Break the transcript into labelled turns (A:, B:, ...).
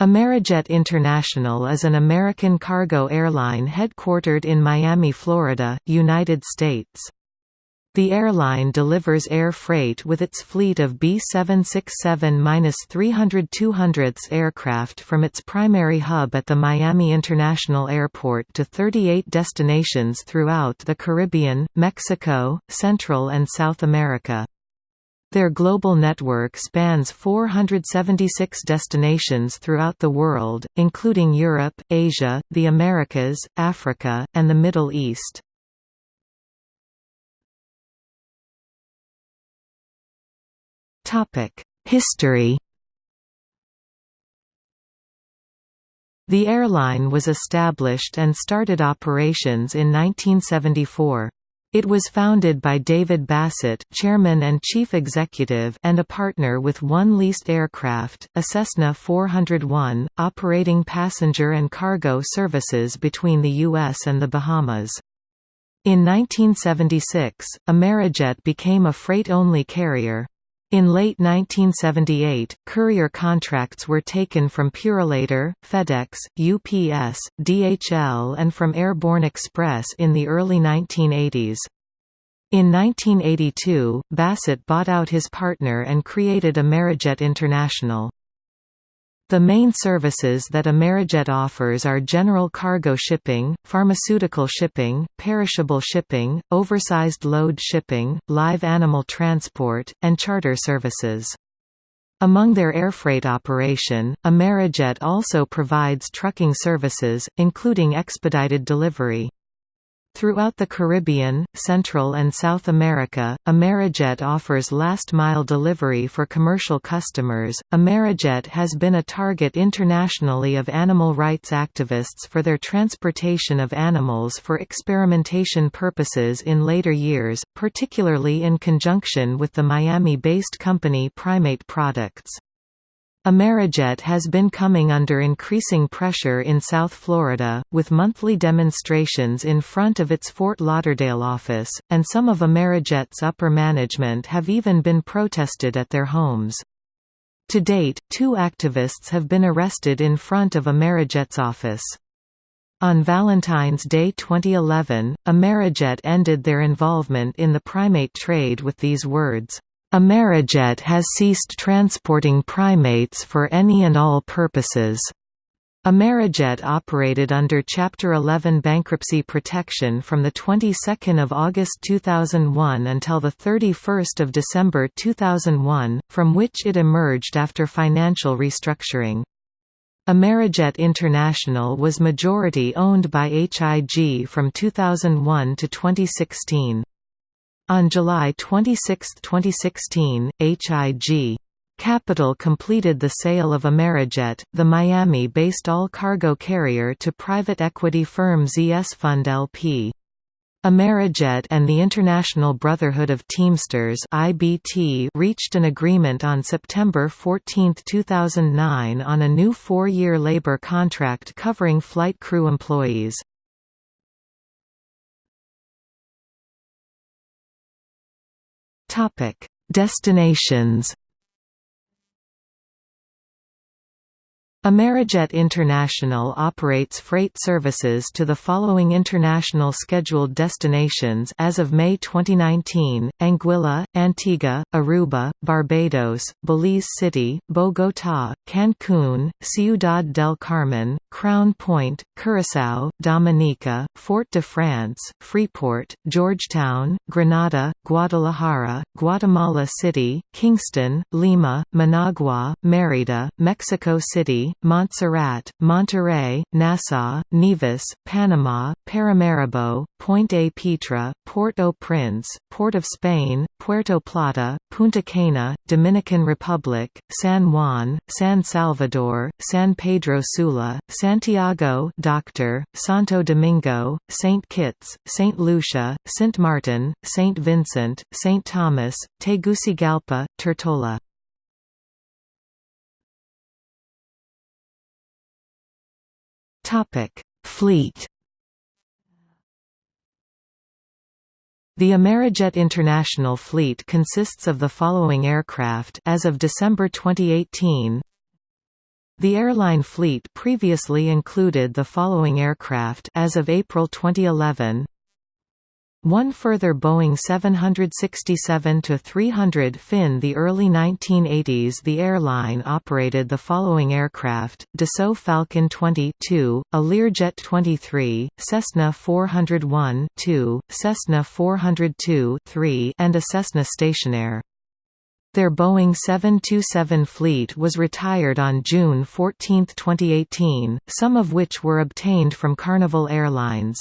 A: Amerijet International is an American cargo airline headquartered in Miami, Florida, United States. The airline delivers air freight with its fleet of B767-300-200 aircraft from its primary hub at the Miami International Airport to 38 destinations throughout the Caribbean, Mexico, Central and South America. Their global network spans 476 destinations throughout the world, including Europe, Asia, the Americas, Africa, and the Middle East. History The airline was established and started operations in 1974. It was founded by David Bassett chairman and chief executive and a partner with one leased aircraft, a Cessna 401, operating passenger and cargo services between the U.S. and the Bahamas. In 1976, Amerijet became a freight-only carrier. In late 1978, courier contracts were taken from Purolator, FedEx, UPS, DHL and from Airborne Express in the early 1980s. In 1982, Bassett bought out his partner and created Amerijet International. The main services that Amerijet offers are general cargo shipping, pharmaceutical shipping, perishable shipping, oversized load shipping, live animal transport, and charter services. Among their airfreight operation, Amerijet also provides trucking services, including expedited delivery. Throughout the Caribbean, Central and South America, Amerijet offers last-mile delivery for commercial customers. Amerijet has been a target internationally of animal rights activists for their transportation of animals for experimentation purposes in later years, particularly in conjunction with the Miami-based company Primate Products. Amerijet has been coming under increasing pressure in South Florida, with monthly demonstrations in front of its Fort Lauderdale office, and some of Amerijet's upper management have even been protested at their homes. To date, two activists have been arrested in front of Amerijet's office. On Valentine's Day 2011, Amerijet ended their involvement in the primate trade with these words, Amerijet has ceased transporting primates for any and all purposes. Amerijet operated under Chapter 11 bankruptcy protection from the 22nd of August 2001 until the 31st of December 2001, from which it emerged after financial restructuring. Amerijet International was majority owned by HIG from 2001 to 2016. On July 26, 2016, HIG Capital completed the sale of Amerijet, the Miami-based all-cargo carrier to private equity firm ZS Fund LP. Amerijet and the International Brotherhood of Teamsters (IBT) reached an agreement on September 14, 2009 on a new four-year labor contract covering flight crew employees. Topic: Destinations. Amerijet International operates freight services to the following international scheduled destinations as of May 2019, Anguilla, Antigua, Aruba, Barbados, Belize City, Bogotá, Cancún, Ciudad del Carmen, Crown Point, Curaçao, Dominica, Fort de France, Freeport, Georgetown, Grenada, Guadalajara, Guatemala City, Kingston, Lima, Managua, Mérida, Mexico City, Montserrat, Monterrey, Nassau, Nevis, Panama, Paramaribo, Pointe-à-Pitre, Port-au-Prince, Port of Spain, Puerto Plata, Punta Cana, Dominican Republic, San Juan, San Salvador, San Pedro Sula, Santiago Dr. Santo Domingo, St. Kitts, St. Lucia, St. Martin, St. Vincent, St. Thomas, Tegucigalpa, Tortola. Fleet. The Amerijet International fleet consists of the following aircraft as of December 2018 The airline fleet previously included the following aircraft as of April 2011 one further Boeing 767-300 fin The early 1980s the airline operated the following aircraft, Dassault Falcon 22, a Learjet 23, Cessna 401-2, Cessna 402-3 and a Cessna Stationair. Their Boeing 727 fleet was retired on June 14, 2018, some of which were obtained from Carnival Airlines.